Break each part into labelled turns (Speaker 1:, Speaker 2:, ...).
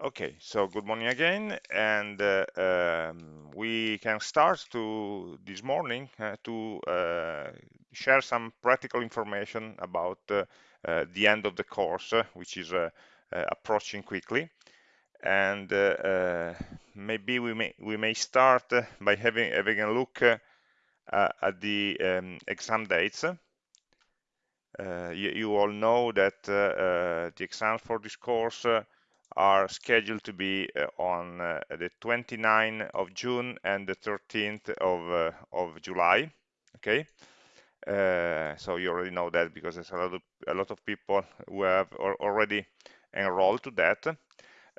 Speaker 1: Okay, so good morning again, and uh, um, we can start to this morning uh, to uh, share some practical information about uh, uh, the end of the course, uh, which is approaching quickly. And maybe we may we may start by having having a look at the um, exam dates. You, you, all know that the exams for this course are scheduled to be uh, on uh, the 29th of June and the 13th of, uh, of July. Okay, so you already know that because there's a lot of a lot of people who have already enrolled to that.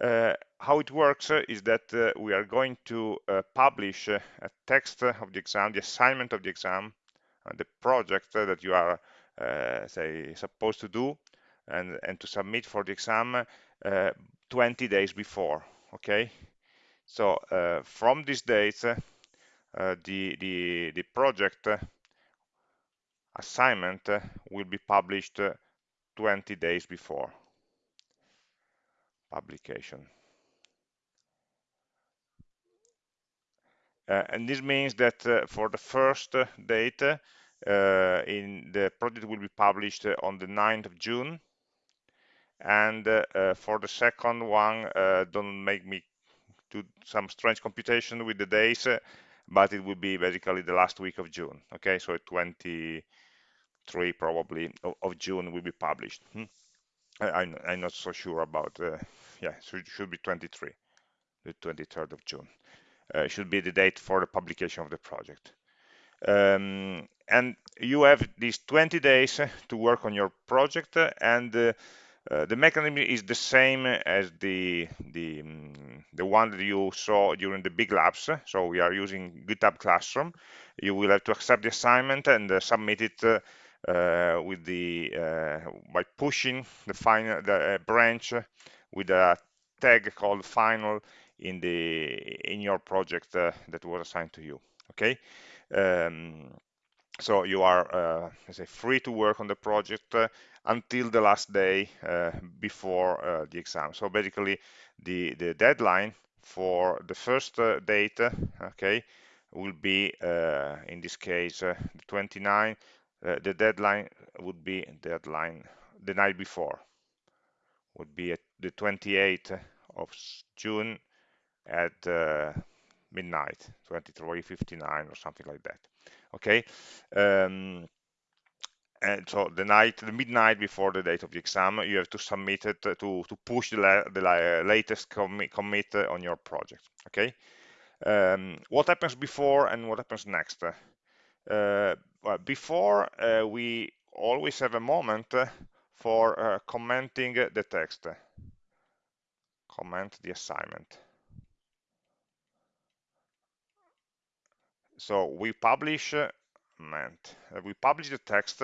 Speaker 1: Uh, how it works uh, is that uh, we are going to publish a text of the exam, the assignment of the exam, the project that you are, say, supposed to do and, and to submit for the exam 20 days before okay? So uh, from this date uh, the, the the project uh, assignment uh, will be published uh, 20 days before publication. And this means that for the first date in the project will be published on the 9th of June and uh, uh, for the second one uh, don't make me do some strange computation with the days but it will be basically the last week of June okay? So 23 probably of, of June will be published. Hmm? I, am not so sure about uh, yeah so it should be 23 the 23rd of June. Uh, should be the date for the publication of the project. Um, and you have these 20 days to work on your project and uh, uh, the mechanism is the same as the the um, the one that you saw during the big labs. So we are using GitHub Classroom. You will have to accept the assignment and uh, submit it uh, uh with the uh, by pushing the final the branch with a tag called final in the in your project that was assigned to you. Okay. Um, so you are uh, say free to work on the project uh, until the last day uh, before uh, the exam. So basically the the deadline for the first uh, date okay will be uh, in this case the 29 the deadline would be deadline the night before would be at the 28th of June at midnight 23:59 or something like that okay? Um, and so the night the midnight before the date of the exam you have to submit it to to push the, the la latest commit, commit on your project okay? Um, what happens before and what happens next? Uh, well, before uh, we always have a moment for uh, commenting the text. Comment the assignment. So we publish uh, we publish the text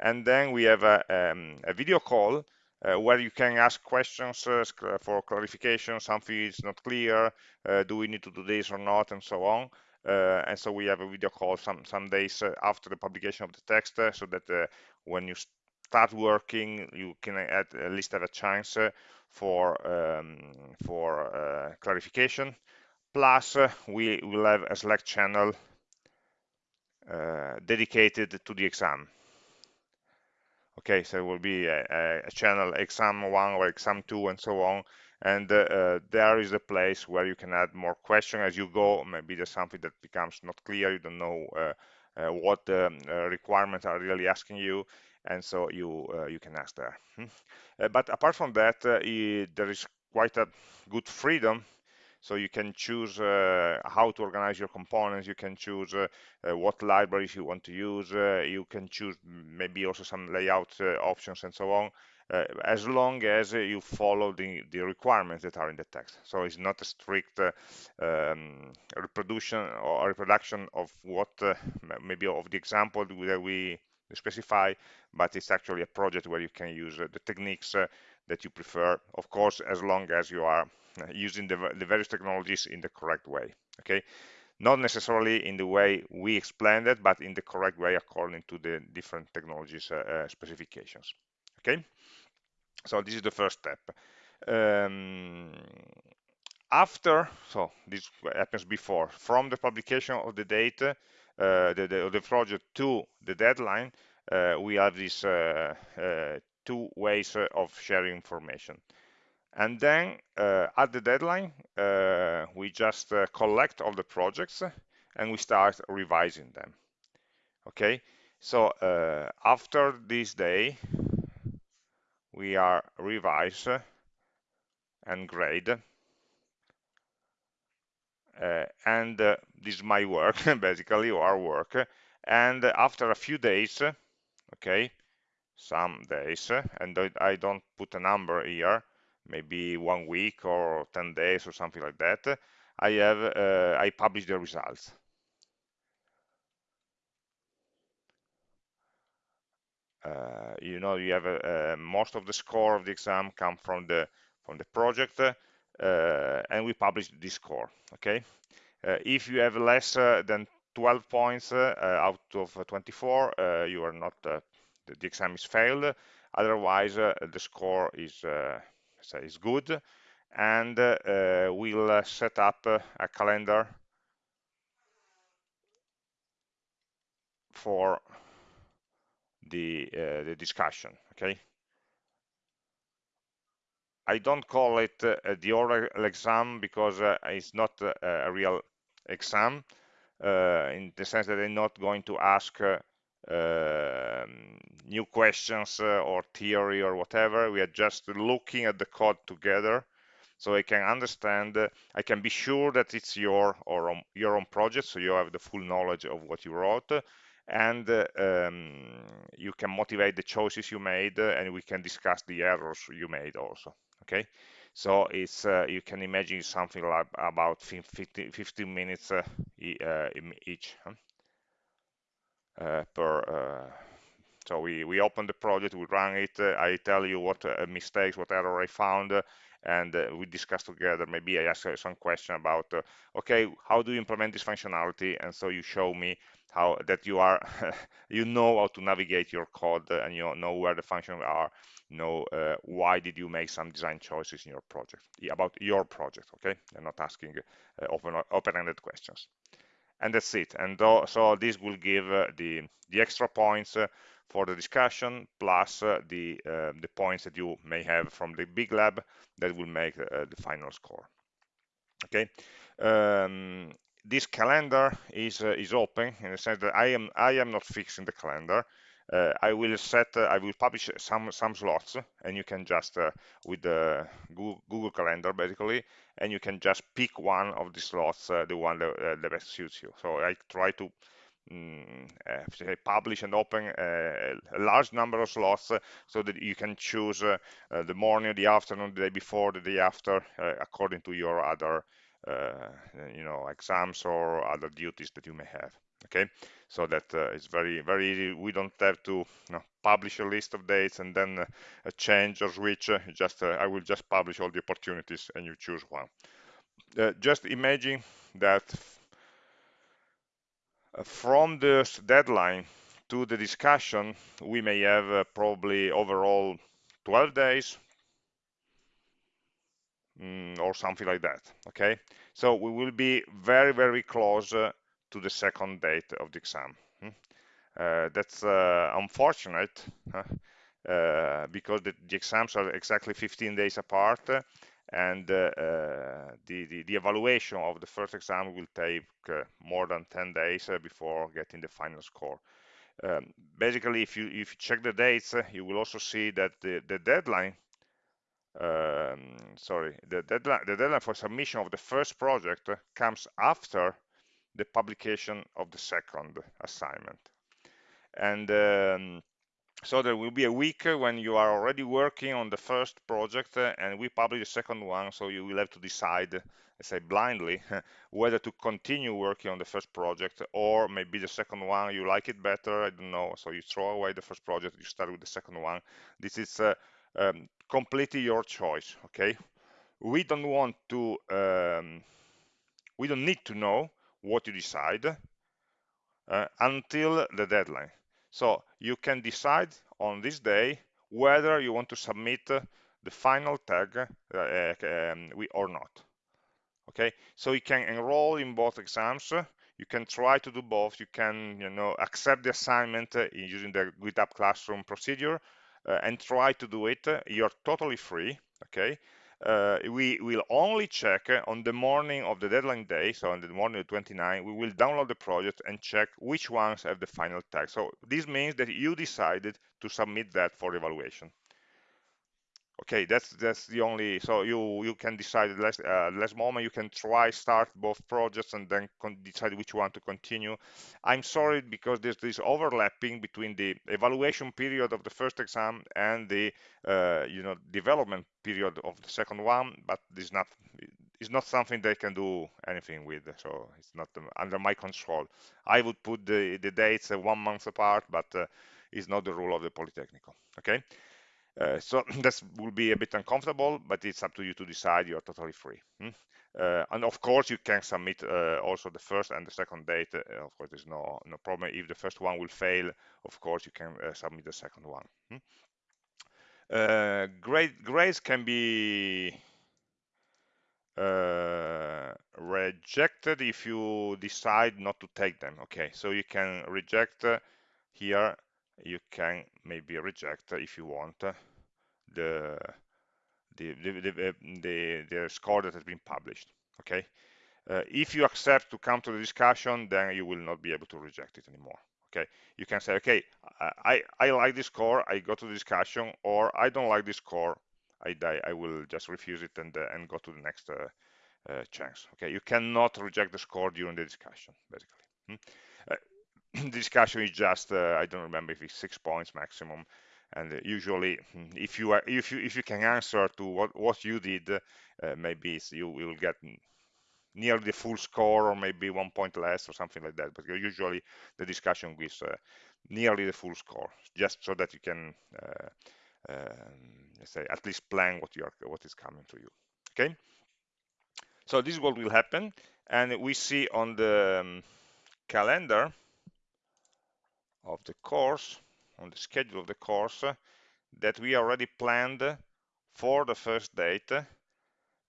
Speaker 1: and then we have a, um, a video call uh, where you can ask questions uh, for clarification something is not clear uh, do we need to do this or not and so on. Uh, and so we have a video call some some days uh, after the publication of the text so that when you start working you can at, least have a chance for um, for clarification. Plus we will have a slack channel uh, dedicated to the exam. Okay so it will be a, a, channel exam one or exam two and so on. And uh, uh, there is a place where you can add more questions as you go. Maybe there's something that becomes not clear. You don't know uh, uh what the um, requirements are really asking you. And so you you can ask there. Hmm. but apart from that there is quite a good freedom so you can choose uh, how to organize your components. You can choose uh, uh, what libraries you want to use. you can choose maybe also some layout options and so on. Uh, as long as uh, you follow the, the requirements that are in the text. So it's not a strict uh, um, reproduction or reproduction of what maybe of the example that we specify, but it's actually a project where you can use the techniques that you prefer, of course, as long as you are using the, the various technologies in the correct way okay? Not necessarily in the way we explained it but in the correct way according to the different technologies uh, uh, specifications okay? So this is the first step. Um, after, so this happens before, from the publication of the data, uh, the, the, the, project to the deadline, uh, we have these uh, uh two ways uh, of sharing information. And then uh, at the deadline, we just collect all the projects and we start revising them. Okay, so after this day, we are revise and grade uh, and uh, this is my work basically or our work and after a few days okay some days and I don't put a number here maybe one week or 10 days or something like that I have uh, I publish the results. Uh, you know you have uh, most of the score of the exam come from the from the project uh, and we publish this score okay? Uh, if you have less than 12 points out of 24 you are not the, the, exam is failed. Otherwise the score is say is good. And we'll set up a calendar for the, uh, the discussion okay? I don't call it uh, the oral exam because uh, it's not uh, a real exam uh, in the sense that they're not going to ask uh, new questions uh, or theory or whatever. We are just looking at the code together so I can understand, I can be sure that it's your or your own project, so you have the full knowledge of what you wrote, and um, you can motivate the choices you made, and we can discuss the errors you made also okay so it's uh, you can imagine something like about 15, 15 minutes uh, uh each uh, per uh, so we we open the project we run it. I tell you what mistakes what error i found and uh, we discuss together. Maybe i ask some question about uh, okay how do you implement this functionality? And so you show me how that you are you know how to navigate your code and you know where the functions are know uh, why did you make some design choices in your project about your project okay? I'm not asking uh, open open-ended questions and that's it. And so this will give uh, the the extra points uh, for the discussion plus uh, the the points that you may have from the big lab that will make the final score. Okay? Um, this calendar is uh, is open in the sense that I am I am not fixing the calendar. Uh, I will set uh, I will publish some some slots and you can just uh, with the Google, Google, Calendar basically and you can just pick one of the slots uh, the one that, that best suits you. So I try to Mm, uh, publish and open uh, a large number of slots uh, so that you can choose the morning, the afternoon, the day before, the day after, according to your other you know exams or other duties that you may have okay? So that uh, it's very very easy. We don't have to you know, publish a list of dates and then uh, change or switch. Just I will just publish all the opportunities and you choose one. Just imagine that from this deadline to the discussion we may have uh, probably overall 12 days mm, or something like that. Okay? So we will be very very close uh, to the second date of the exam. Hmm? uh, that's uh, unfortunate uh, because the, the, exams are exactly 15 days apart and uh, uh, the, the, the, evaluation of the first exam will take more than 10 days before getting the final score. Um, basically if you if you check the dates you will also see that the, the deadline um, sorry, the deadline, the deadline for submission of the first project comes after the publication of the second assignment. And um, so there will be a week when you are already working on the first project and we publish the second one, so you will have to decide, let's say blindly, whether to continue working on the first project or maybe the second one, you like it better, I don't know, so you throw away the first project, you start with the second one. This is uh, um, completely your choice okay we don't want to um, we don't need to know what you decide uh, until the deadline so you can decide on this day whether you want to submit the final tag uh, um, or not. Okay, so you can enroll in both exams. You can try to do both. You can, you know, accept the assignment uh, using the GitHub Classroom procedure uh, and try to do it. You're totally free. Okay, uh, we will only check on the morning of the deadline day, so on the morning of 29, we will download the project and check which ones have the final tag. So this means that you decided to submit that for evaluation okay that's that's the only so you you can decide less uh, less moment you can try start both projects and then decide which one to continue. I'm sorry because there's this overlapping between the evaluation period of the first exam and the uh, you know development period of the second one but this not it's not something they can do anything with so it's not um, under my control. I would put the the dates uh, one month apart but uh, it's not the rule of the polytechnical okay uh, so this will be a bit uncomfortable, but it's up to you to decide. You're totally free. Hmm? Uh, and of course, you can submit uh, also the first and the second date. Uh, of course, there's no no problem. If the first one will fail, of course, you can uh, submit the second one. Hmm? Grade, grades can be rejected if you decide not to take them. Okay, so you can reject here you can maybe reject if you want the the the, the, the, score that has been published okay uh, if you accept to come to the discussion then you will not be able to reject it anymore okay you can say okay i i like this score i go to the discussion or i don't like this score i die. i will just refuse it and uh, and go to the next uh, uh, chance okay you cannot reject the score during the discussion basically hmm? discussion is just uh, I don't remember if it's six points maximum. And uh, usually hmm, if you are if you if you can answer to what what you did uh, maybe you will get near the full score or maybe one point less or something like that. But usually the discussion gives uh, nearly the full score just so that you can uh, um, say at least plan what you are what is coming to you. Okay? So this is what will happen. And we see on the um, calendar of the course, on the schedule of the course, that we already planned for the first date, uh,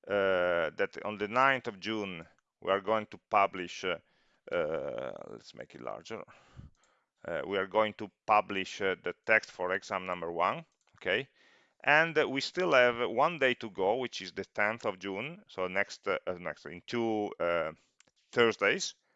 Speaker 1: that on the 9th of June we are going to publish, uh, let's make it larger, uh, we are going to publish uh, the text for exam number one, okay? And we still have one day to go, which is the 10th of June, so next, uh, next in two uh, Thursdays, uh,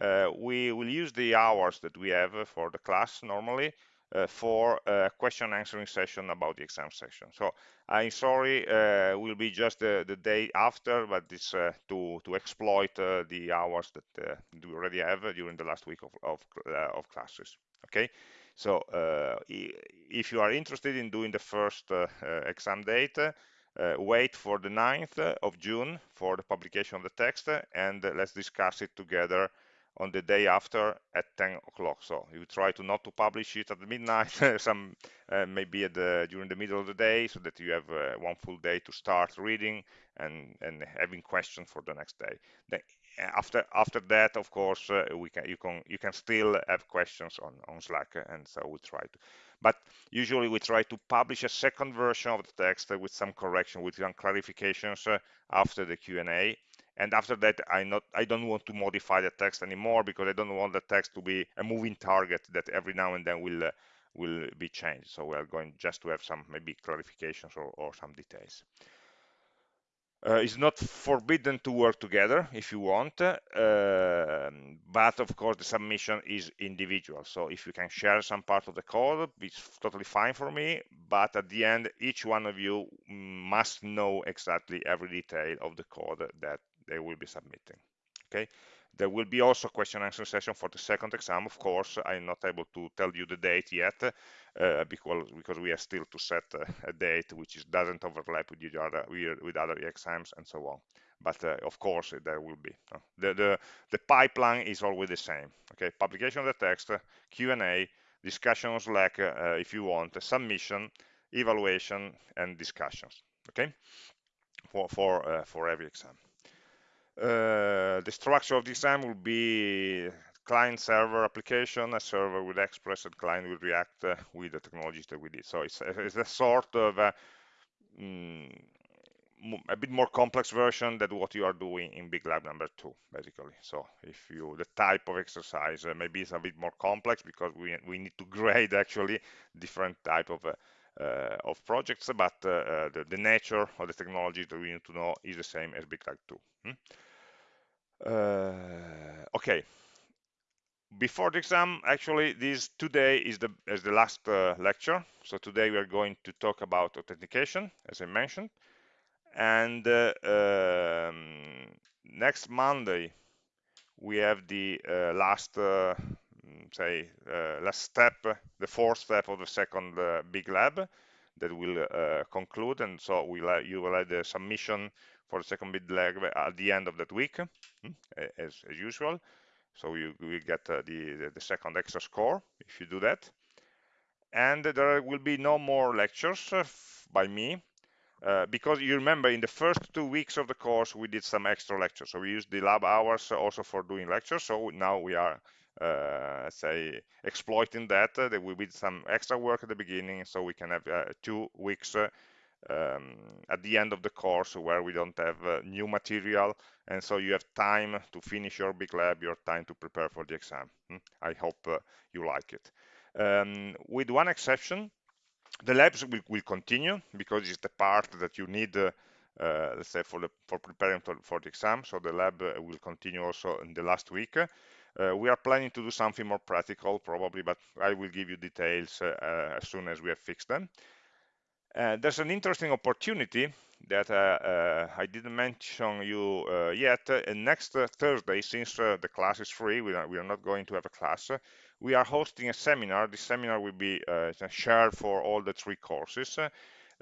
Speaker 1: Uh, we will use the hours that we have uh, for the class normally uh, for a question answering session about the exam session. So I'm sorry, uh, will be just the, the, day after, but it's uh, to, to exploit uh, the hours that uh, we already have uh, during the last week of, of, of classes. Okay, so if you are interested in doing the first exam date, wait for the 9th of June for the publication of the text and let's discuss it together on the day after at 10 o'clock. So you try to not to publish it at midnight, some uh, maybe the, during the middle of the day, so that you have uh, one full day to start reading and and having questions for the next day. Then after after that, of course, uh, we can you can you can still have questions on on Slack, and so we try to. But usually we try to publish a second version of the text with some correction, with some clarifications uh, after the Q&A and after that i not i don't want to modify the text anymore because i don't want the text to be a moving target that every now and then will uh, will be changed so we are going just to have some maybe clarifications or, or some details uh, it's not forbidden to work together if you want, uh, but of course the submission is individual. So if you can share some part of the code, it's totally fine for me. But at the end, each one of you must know exactly every detail of the code that they will be submitting. Okay. There will be also a question answer session for the second exam. Of course, I'm not able to tell you the date yet uh, because because we are still to set a, a date which is, doesn't overlap with other with other exams and so on. But uh, of course, there will be. Uh, the, the the pipeline is always the same. Okay, publication of the text, Q&A, discussion on Slack uh, if you want, submission, evaluation, and discussions. Okay, for for uh, for every exam. Uh, the structure of the exam will be client server application, a server with Express and client with React uh, with the technologies that we did. So it's, it's a sort of uh, mm, a bit more complex version than what you are doing in big lab number two basically so if you the type of exercise uh, maybe it's a bit more complex because we we need to grade actually different type of uh, uh, of projects but uh, uh, the, the nature of the technology that we need to know is the same as big lab 2 hmm? Uh, okay. Before the exam actually this today is the is the last lecture. So today we are going to talk about authentication as i mentioned. And uh, um, next Monday we have the uh, last uh, say last step the fourth step of the second big lab that will conclude. And so we'll, you will have the submission for the second big lab at the end of that week hmm, as, as usual. So you will get uh, the, the second extra score if you do that. And there will be no more lectures uh, by me uh, because you remember in the first two weeks of the course we did some extra lectures. So we used the lab hours also for doing lectures. So now we are uh, say exploiting that uh, that we did some extra work at the beginning so we can have uh, two weeks uh, um, at the end of the course where we don't have uh, new material. And so you have time to finish your big lab your time to prepare for the exam. Hmm? i hope you like it. Um, with one exception the labs will, will, continue because it's the part that you need uh, uh, let's say for the for preparing for, for the exam. So the lab uh, will continue also in the last week. Uh, we are planning to do something more practical probably but i will give you details uh, uh, as soon as we have fixed them there's an interesting opportunity that I didn't mention you yet. next Thursday, since the class is free, we are, we are not going to have a class, we are hosting a seminar. This seminar will be uh, shared for all the three courses.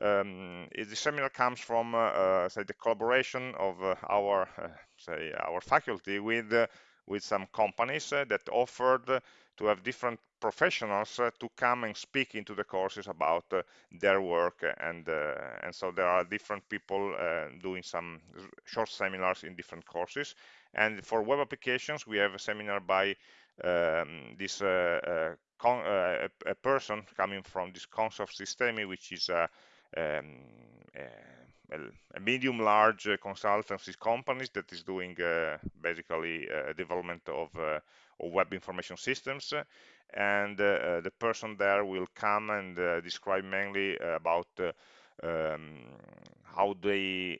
Speaker 1: Um, the seminar comes from, uh, uh, say, the collaboration of uh, our, uh, say, our faculty with uh, with some companies that offered to have different professionals to come and speak into the courses about their work, and and so there are different people doing some short seminars in different courses. And for web applications, we have a seminar by um, this uh, uh, uh, a, a, person coming from this Consoft Sistemi, which is um, eh, a medium large eh, consultancy companies that is doing uh, basically uh, development of, uh, of, web information systems and the person there will come and describe mainly about um, how they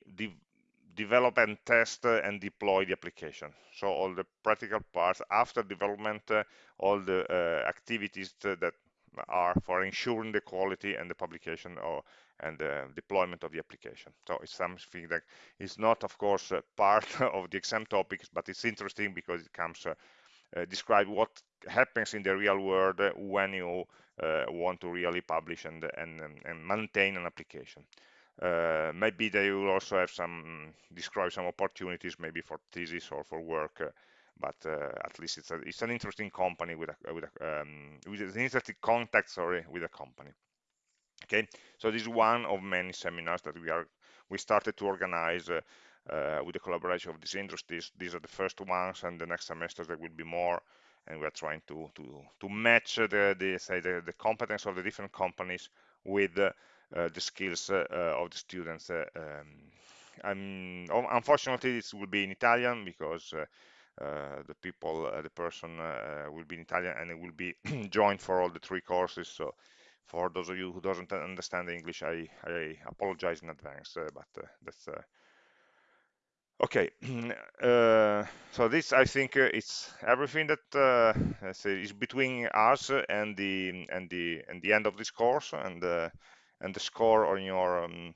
Speaker 1: develop and test and deploy the application. So all the practical parts after development, uh, all the uh, activities that are for ensuring the quality and the publication or and the deployment of the application. So it's something that is not, of course, part of the exam topics, but it's interesting because it comes uh, uh, describe what happens in the real world when you uh, want to really publish and, and, and maintain an application. Uh, maybe they will also have some describe some opportunities maybe for thesis or for work uh, but uh, at least it's a, it's an interesting company with a with a um, with an interesting contact sorry with a company okay so this is one of many seminars that we are we started to organize uh, uh, with the collaboration of these industries these are the first ones and the next semesters there will be more and we are trying to to to match the, the say the, the competence of the different companies with uh, the skills uh, of the students. Uh, um, unfortunately, this will be in Italian because the people, the person will be in Italian and it will be joined for all the three courses. So for those of you who doesn't understand English, I, I apologize in advance, but that's okay uh, so this i think uh, it's everything that uh, is between us and the and the and the end of this course and and the score on your um,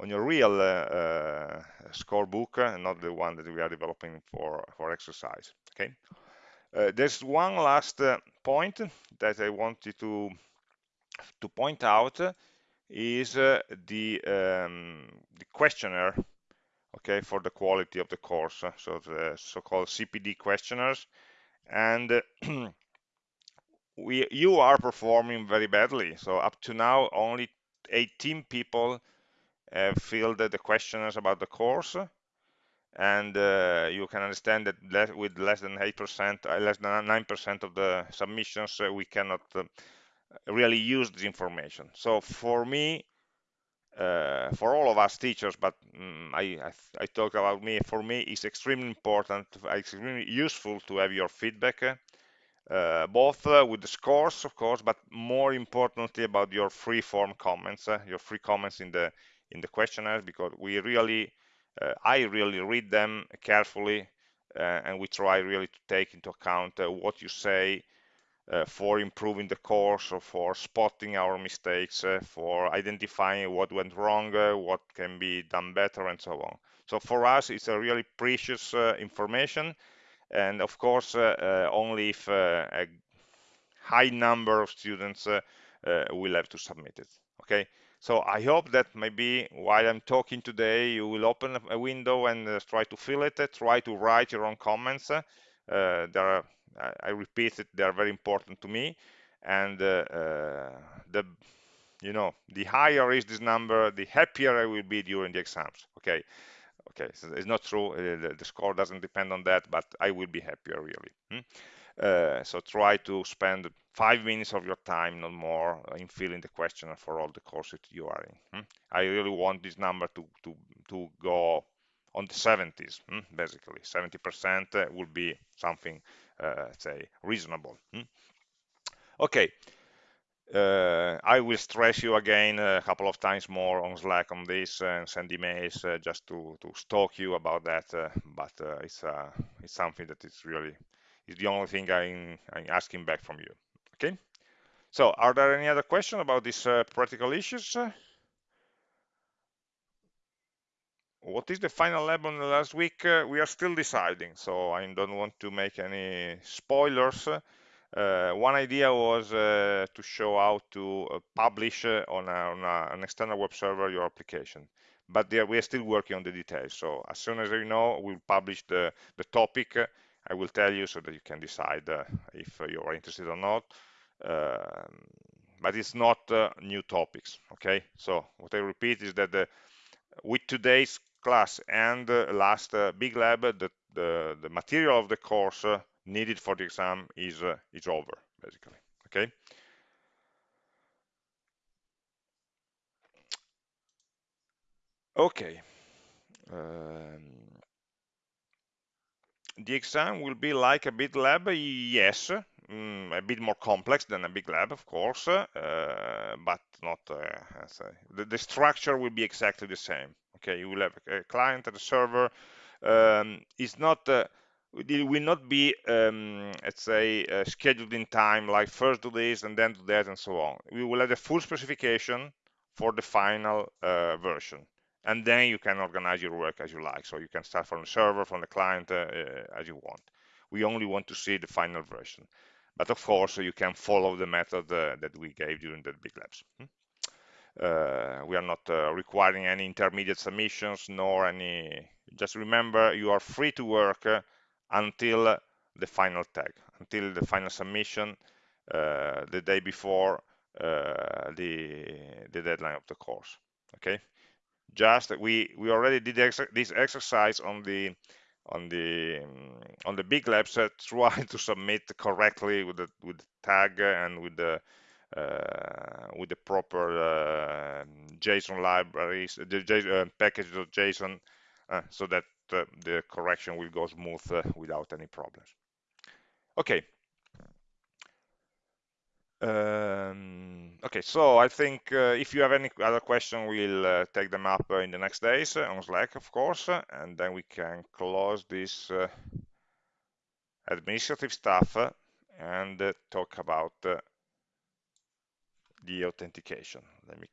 Speaker 1: on your real uh, scorebook and not the one that we are developing for for exercise okay? Uh, there's one last uh, point that I wanted to to point out is uh, the um, the questionnaire okay for the quality of the course so the so-called CPD questionnaires. And we you are performing very badly. So up to now only 18 people have filled the questionnaires about the course and uh, you can understand that less, with less than 8%, uh, less than 9% of the submissions, uh, we cannot uh, really use this information. So for me, uh, for all of us teachers, but um, I, I, I, talk about me, for me it's extremely important, extremely useful to have your feedback, uh, both uh, with the scores, of course, but more importantly about your free form comments, uh, your free comments in the in the questionnaires because we really, uh, I really read them carefully, uh, and we try really to take into account what you say, uh, for improving the course or for spotting our mistakes, uh, for identifying what went wrong, uh, what can be done better, and so on. So for us, it's a really precious uh, information. And of course, uh, uh, only if a high number of students will have to submit it. Okay. So I hope that maybe while I'm talking today, you will open a window and try to fill it, try to write your own comments. there are I, repeat it, they are very important to me. And uh, uh, the, you know, the higher is this number, the happier I will be during the exams. Okay, okay, so it's not true. Uh, the, the, score doesn't depend on that, but I will be happier really. Hmm? Uh, so try to spend five minutes of your time, not more, in filling the questionnaire for all the courses you are in. Hmm? I really want this number to to to go on the 70s, hmm? basically 70% would be something uh, say reasonable hmm? okay uh, I will stress you again a couple of times more on Slack on this and send emails uh, just to, to stalk you about that. Uh, but uh, it's uh, it's something that is really is the only thing I'm, I'm asking back from you. Okay. So, are there any other questions about these practical issues? what is the final lab on the last week? Uh, we are still deciding, so I don't want to make any spoilers. Uh, one idea was uh, to show how to uh, publish uh, on, a, on a, an external web server your application. But there, we are still working on the details. So as soon as I know, we'll publish the, the topic. I will tell you so that you can decide uh, if you are interested or not. Um, but it's not new topics, okay? So what I repeat is that the, with today's class and uh, last uh, big lab, the, the, the, material of the course uh, needed for the exam is, is over, basically, okay? Okay. Um, the exam will be like a big lab, yes, mm, a bit more complex than a big lab, of course, uh, but not, uh, the, the, structure will be exactly the same okay? You will have a client and a server um, it's not uh, it will not be um, let's say uh, scheduled in time like first do this and then do that and so on. We will have the full specification for the final uh, version and then you can organize your work as you like. So you can start from the server from the client uh, uh, as you want. We only want to see the final version. But of course you can follow the method uh, that we gave during the big labs. Hmm? Uh, we are not uh, requiring any intermediate submissions nor any just remember you are free to work uh, until the final tag until the final submission the day before the the deadline of the course. Okay just we we already did ex this exercise on the on the um, on the big labs uh, try to submit correctly with the with the tag and with the uh, with the proper uh, JSON libraries, the JSON, uh, package of so that the correction will go smooth without any problems. Okay. Um, okay, so I think uh, if you have any other question, we'll uh, take them up uh, in the next days on Slack, of course, and then we can close this administrative stuff and talk about the authentication. Let me